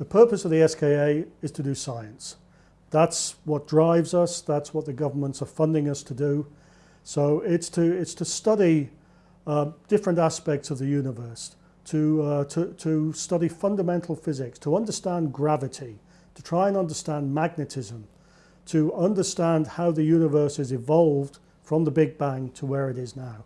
The purpose of the SKA is to do science. That's what drives us, that's what the governments are funding us to do. So it's to, it's to study uh, different aspects of the universe, to, uh, to, to study fundamental physics, to understand gravity, to try and understand magnetism, to understand how the universe has evolved from the Big Bang to where it is now.